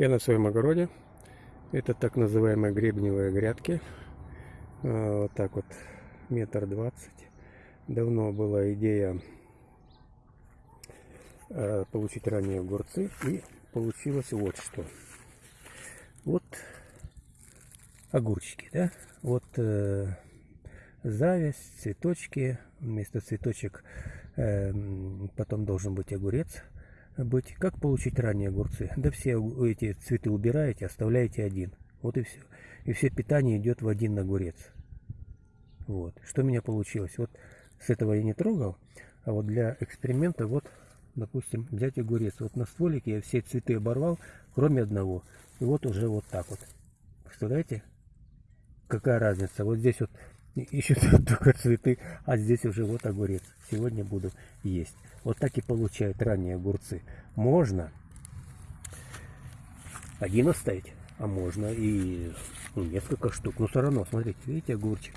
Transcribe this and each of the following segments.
Я на своем огороде. Это так называемые гребневые грядки. А, вот так вот, метр двадцать. Давно была идея а, получить ранние огурцы. И получилось вот что. Вот огурчики, да? Вот э, зависть, цветочки. Вместо цветочек э, потом должен быть огурец быть. Как получить ранние огурцы? Да все эти цветы убираете, оставляете один. Вот и все. И все питание идет в один огурец. Вот. Что у меня получилось? Вот с этого я не трогал, а вот для эксперимента вот, допустим, взять огурец. Вот на стволике я все цветы оборвал, кроме одного. И вот уже вот так вот. Представляете? Какая разница? Вот здесь вот еще только цветы, а здесь уже вот огурец. Сегодня буду есть. Вот так и получают ранние огурцы. Можно один оставить, а можно и несколько штук. Но все равно, смотрите, видите, огурчик,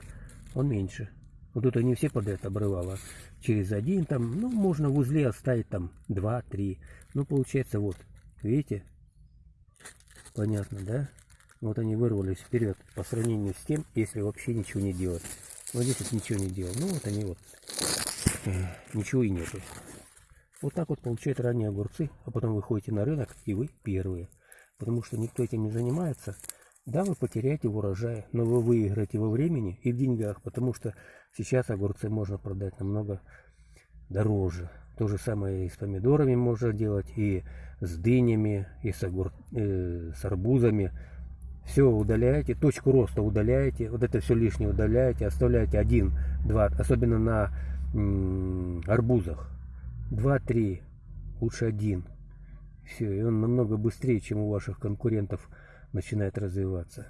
он меньше. Вот тут они все подряд обрывало. Через один там, ну, можно в узле оставить там два, три. Ну, получается, вот, видите? Понятно, да? Вот они вырвались вперед по сравнению с тем, если вообще ничего не делать. Вот здесь вот ничего не делал. Ну, вот они вот. Ничего и нету. Вот так вот получают ранние огурцы, а потом вы ходите на рынок, и вы первые. Потому что никто этим не занимается. Да, вы потеряете в урожае, но вы выиграете во времени и в деньгах, потому что сейчас огурцы можно продать намного дороже. То же самое и с помидорами можно делать, и с дынями, и с, огур... э, с арбузами. Все удаляете, точку роста удаляете, вот это все лишнее удаляете, оставляете один, два, особенно на арбузах. 2-3, лучше один. Все, и он намного быстрее, чем у ваших конкурентов начинает развиваться.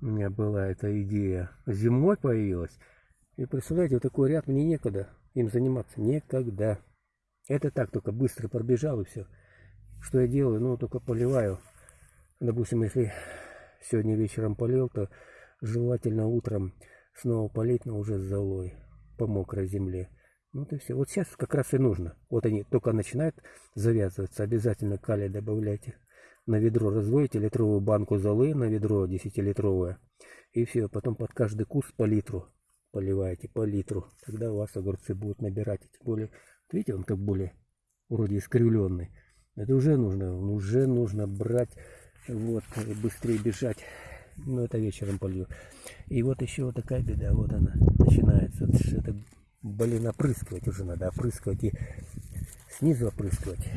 У меня была эта идея. Зимой появилась. И представляете, вот такой ряд мне некогда им заниматься. Некогда. Это так, только быстро пробежал и все. Что я делаю? Ну, только поливаю. Допустим, если сегодня вечером полил, то желательно утром снова полить, но уже с золой по мокрой земле. Вот и все. Вот сейчас как раз и нужно. Вот они только начинают завязываться. Обязательно калия добавляйте. На ведро разводите литровую банку золы, на ведро 10-литровое. И все. Потом под каждый куст по литру поливаете, по литру. Тогда у вас огурцы будут набирать. Тем более, видите, он как более вроде искривленный. Это уже нужно, уже нужно брать, вот, быстрее бежать. Ну, это вечером полью. И вот еще вот такая беда, вот она начинается. Это Блин, опрыскивать уже надо, опрыскивать и снизу опрыскивать,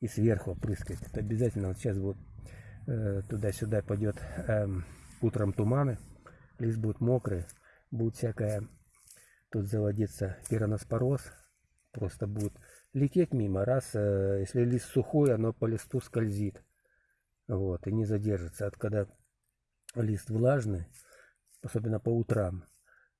и сверху опрыскивать. Это обязательно. Вот сейчас вот э, туда-сюда пойдет э, утром туманы, лист будет мокрый, будет всякая, тут заводиться пироноспороз, просто будет лететь мимо. Раз, э, если лист сухой, оно по листу скользит, вот, и не задержится. А когда лист влажный, особенно по утрам,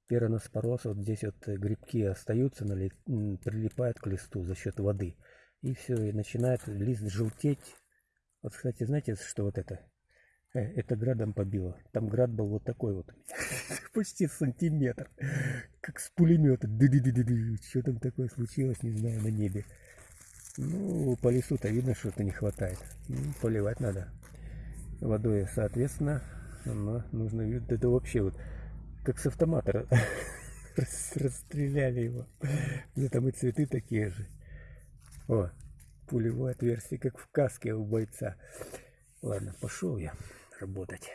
Пероноспороз, вот здесь вот грибки остаются, прилипают к листу за счет воды. И все, и начинает лист желтеть. Вот, кстати, знаете, что вот это? Э, это градом побило. Там град был вот такой вот. Почти сантиметр. Как с пулемета. Что там такое случилось, не знаю, на небе. Ну, по лесу-то видно, что-то не хватает. Ну, поливать надо водой, соответственно, но нужно... Это вообще вот как с автомата расстреляли его. Ну там и цветы такие же. О, пулевое отверстие, как в каске у бойца. Ладно, пошел я работать.